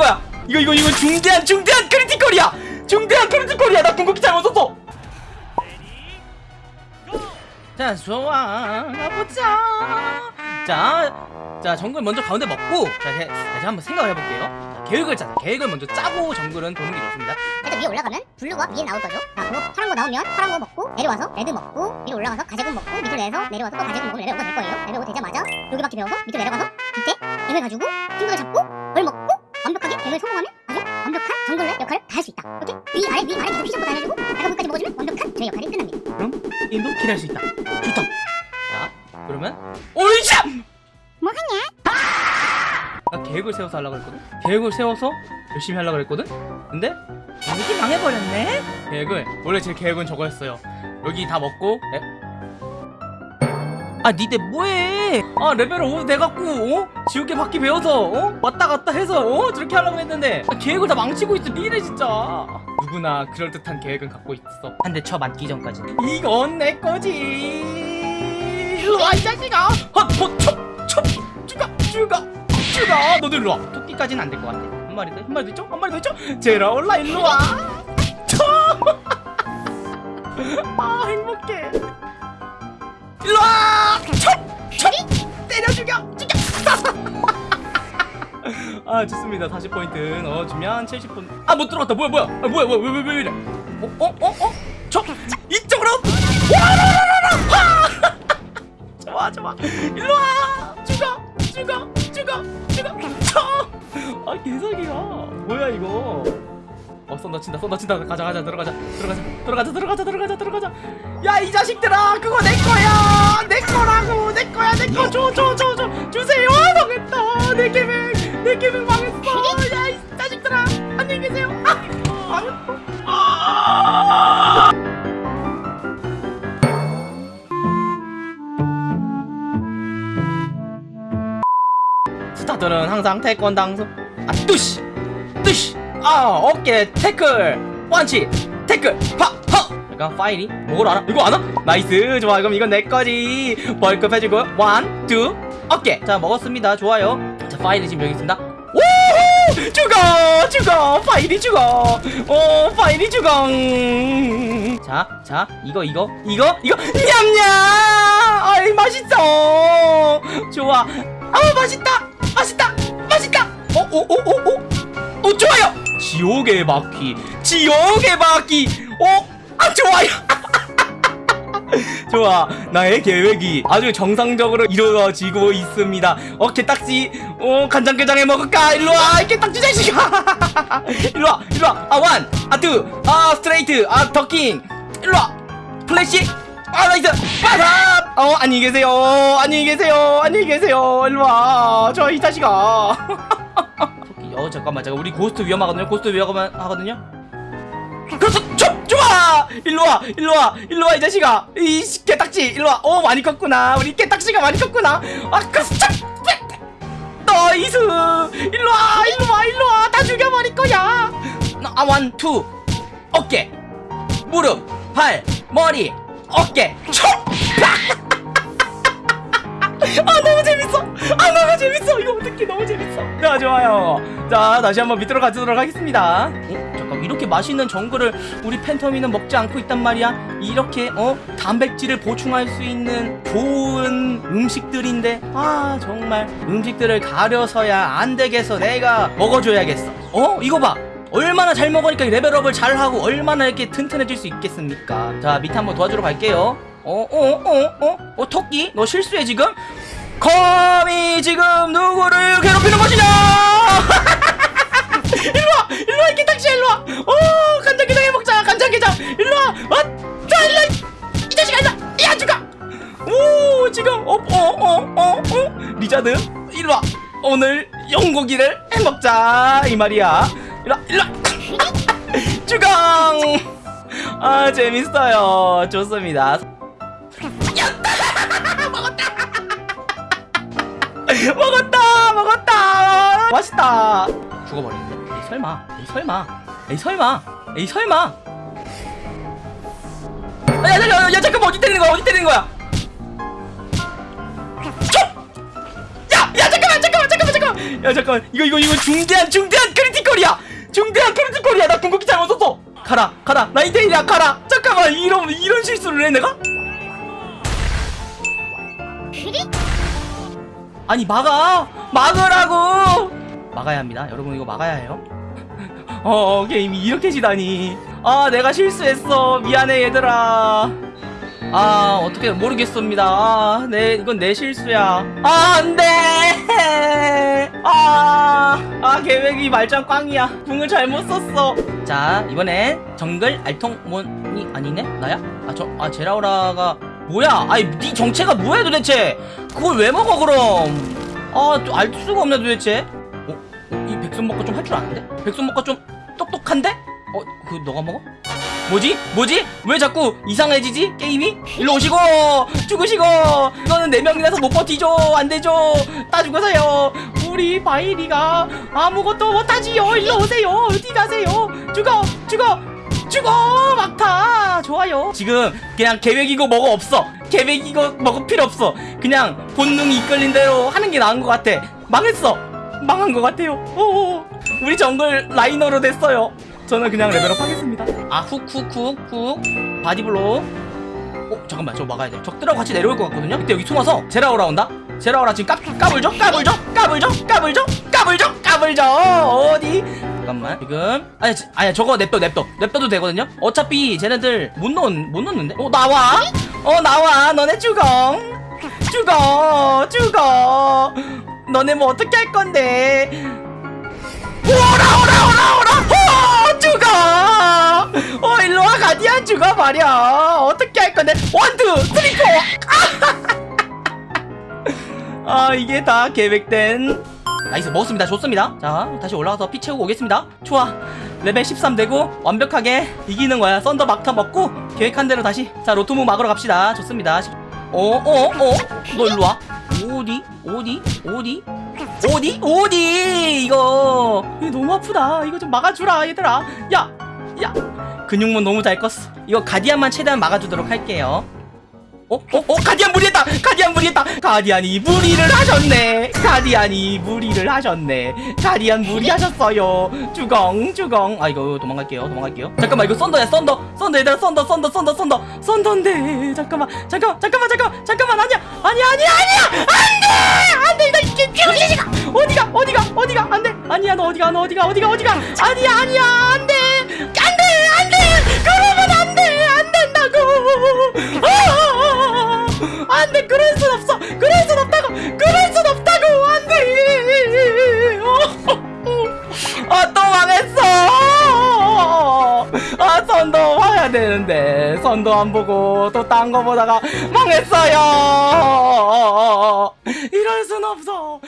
거야. 이거 이거 이거 중대한 중대한 critical이야. 중대한 critical이야. 나 궁극기 잘못 썼어. 자 좋아. 가보자. 자, 자 정글 먼저 가운데 먹고 자 이제, 이제 한번 생각을 해볼게요. 자, 계획을 짜자 계획을 먼저 짜고 정글은 보는 게 좋습니다. 일단 위에 올라가면 블루가 위에 나올 거죠. 자, 그거 파란 거 나오면 파란 거 먹고 내려와서 레드 먹고 위로 올라가서 가재군 먹고 밑으로 내려서 내려와서 또 가재군 먹고 5가 될 거예요. 5 되자마자 여기밖에 배워서 밑으로 내려가서 밑에 뱀을 가지고 친구들 잡고 벌 먹고 뱀을 성공하면 아주 완벽한 정글의 역할을 다 할 수 있다. 오케이? 위 아래 위 아래 계속 피셔고 다녀주고 내가 물까지 먹어주면 완벽한 저의 역할이 끝납니다. 그럼 게임도 기대할 수 있다 좋다 자 그러면 오이샤 뭐 하냐? 나 계획을 세워서 하려고 했거든 계획을 세워서 열심히 하려고 했거든 근데 계획이 망해버렸네 계획을 원래 제 계획은 저거였어요 여기 다 먹고 에? 아 니네 뭐해? 아 레벨 5 돼갖고 어? 지옥의 바퀴 배워서 어? 왔다 갔다 해서 어? 저렇게 하려고 했는데. 아, 계획을 다 망치고 있어 니네 진짜. 누구나 그럴듯한 계획은 갖고 있어. 한 대 쳐 맞기 전까지. 이건 내 거지. 일로 와 이 자식아! 헛헛 첩 첩 죽어 죽어 죽어 너도 일로 와. 토끼까지는 안 될 것 같아. 한 마리 더 한 마리 더 있죠? 한 마리 더 있죠? 제라오라 일로 와. 아 행복해 일로와 첩첩 때려 죽여 죽여 아 좋습니다 40포인트 넣어주면 70포인트 아못 들어갔다 뭐야 뭐야 아, 뭐야 뭐야 왜 왜 왜 이래 어? 어? 어? 어? 저 이쪽으로 와라라라라 좋아 좋아 일로와 죽어 죽어 죽어 죽어 쳐아 개사기야 뭐야 이거 어 쏜다 친다 쏜다 친다. 가자 가자 들어가자. 들어가자 들어가자 들어가자 들어가자 들어가자. 야 이 자식들아 그거 내 거야. 내 거라고. 내 거야 내 거 줘 줘 줘 줘. 주세요. 망했다. 내 계획 내 계획 망했어. 야 이 자식들아 안녕히 계세요. 아 망했어. 아 스타들은 항상 태권당수 아 뚜시 아 어깨 태클. 원치. 태클. 파허 약간 파일이? 뭘 알아? 이거 알아 나이스. 좋아. 그럼 이건 내 거지. 벌급 해주고. 원투. 어깨 자 먹었습니다. 좋아요. 자 파일이 지금 여기 있습니다. 오 죽어! 죽어! 파일이 죽어! 오 파일이 죽어! 자자 이거 이거 이거 이거. 냠냠! 아이 맛있어! 좋아. 아 맛있다! 맛있다! 맛있다! 어어어어어? 어 좋아요 지옥의 바퀴 지옥의 바퀴 어 아 좋아요. 좋아. 나의 계획이 아주 정상적으로 이루어지고 있습니다. 어 개딱지. 어 간장게장에 먹을까? 일로와 개딱지 자식아 일로와 일로와. 아원 아투아 스트레이트 아 더킹. 일로와. 플래시. 아 nice. 빠삽 어 안녕히 계세요. 안녕히 계세요. 안녕히 계세요. 일로와. 저 이 자식아 어 잠깐만 잠깐. 우리 고스트 위험하거든요? 고스트 위험하거든요? 그래서 좀 좋아 일로와 일로와 일로와 이 자식아. 이 개딱지 일로와. 어 많이 컸구나. 우리 개딱지가 많이 컸구나. 아 그래서 참 nice 일로와 일로와 일로와. 다 죽여버릴 거야. 아 원투. 어깨. 무릎. 발 머리. 어깨. 촉 자 좋아요. 자 다시 한번 밑으로 가도록 하겠습니다. 어? 잠깐 이렇게 맛있는 정글을 우리 팬텀이는 먹지 않고 있단 말이야? 이렇게 어 단백질을 보충할 수 있는 좋은 음식들인데 아 정말 음식들을 가려서야 안 되겠어. 내가 먹어줘야겠어. 어 이거 봐. 얼마나 잘 먹으니까 level up을 잘하고 얼마나 이렇게 튼튼해질 수 있겠습니까? 자 밑에 한번 도와주러 갈게요. 어 어 어 어? 어 토끼? 너 실수해 지금 거미 지금 누구를 괴롭히는 것이냐? 일로와 일로와 딱지야 일로와. 어 간장게장 해먹자 간장게장. 일로와 어자 일로와 이- 이 자식아 일로와 야 죽어 오 지금 어어 어 어 어? 리자드 일로와. 오늘 영고기를 해먹자 이 말이야. 일로와 일로와. 주강. 아 재밌어요. 좋습니다 맛있다. 죽어버리는데 에이 설마. 에이 설마. 에이 설마. 에이 설마. 아, 야, 야, 야, 야 잠깐만. 어디 때리는 거야? 어디 때리는 거야? 촉! 야! 야 잠깐만 잠깐만 잠깐만 잠깐만. 야 잠깐만. 이거 이거 이거 중대한 중대한 크리티컬이야. 중대한 크리티컬이야. 나 궁극기 잘못 썼어. 가라 가라. 나이테일이야. 가라. 잠깐만. 이런 이런 실수를 해 내가? 아니 막아. 막으라고 막아야 합니다. 여러분 이거 막아야 해요? 어 게임이 이렇게 지다니. 아 내가 실수했어. 미안해 얘들아. 아 어떻게 모르겠습니다. 아, 내 이건 내 실수야. 아 안돼! 아, 아 계획이 말짱 꽝이야. 궁을 잘못 썼어. 자 이번엔 정글 알통몬이 아니네? 나야? 아저아 제라우라가 뭐야? 아니 네 정체가 뭐야 도대체? 그걸 왜 먹어 그럼? 아또 알 수가 없네 도대체. 어? 어? 이 백손 먹고 좀 할 줄 아는데? 백손 먹고 좀 똑똑한데? 어? 그 너가 먹어? 뭐지? 뭐지? 왜 자꾸 이상해지지? 게임이? 일로 오시고! 죽으시고! 이거는 네 명이라서 못 버티죠! 안 되죠! 다 죽으세요! 우리 바이리가 아무것도 못하지요! 일로 오세요! 어디 가세요? 죽어! 죽어! 죽어! 막타! 좋아요. 지금 그냥 계획이고 뭐고 없어. 계획이고 뭐고 필요 없어. 그냥 본능이 이끌린 대로 하는 게 나은 것 같아. 망했어 망한 것 같아요. 오 우리 정글 laner로 됐어요. 저는 그냥 level up 하겠습니다. 아 훅훅훅훅. body blow. 어 잠깐만. 저거 막아야 돼. 적들하고 같이 내려올 것 같거든요? 그때 여기 숨어서 제라오라 온다? 제라오라 지금 까, 까불죠? 까불죠? 까불죠? 까불죠? 까불죠? 까불죠? 어디? 잠깐만. 지금. 아니 지- 아니야 저거 냅둬 냅둬. 냅둬도 되거든요? 어차피 쟤네들 못 넣, 못 넣는데? 어 나와? 어 나와. 너네 죽어 죽어 죽어 너네 뭐 어떻게 할 건데? 오라 오라 오라 오라. 어 죽어. 어 일로와 가디안 죽어 말이야 어떻게 할 건데? one two three four 아 이게 다 계획된. nice 먹었습니다. 좋습니다. 자 다시 올라가서 피 채우고 오겠습니다. 좋아. 레벨 13 되고 완벽하게 이기는 거야. 썬더 막타 먹고 계획한 대로 다시. 자 로토무 막으러 갑시다. 좋습니다. 어어어? 너 일로와 어디 어디 어디 어디 어디 이거 너무 아프다 이거 좀 막아주라 얘들아 야 야 근육몬 너무 잘 껐어 이거 가디안만 최대한 막아주도록 할게요 어? 어? 어? 가디안 무리했다! 가디안 무리했다! 가디안이 무리를 하셨네! 가디안이 무리를 하셨네! 가디안 무리하셨어요! 주공, 주공! 아, 이거 도망갈게요, 도망갈게요. 잠깐만, 이거 썬더야, 썬더! 썬더, 얘들아, 썬더, 썬더, 썬더, 썬더! 썬더인데! 잠깐만, 잠깐만, 잠깐만, 잠깐만, 잠깐만, 아니야! 아니야, 아니야, 아니야! 안 돼! 안 돼! 이거 이게 병신이가! 어디가, 어디가, 어디가! 안 돼! 아니야, 너 어디가, 너 어디가, 어디가, 어디가! 아니야, 아니야! 안 돼! 선도 안 보고 또 딴 거 보다가 망했어요! 이럴 순 없어!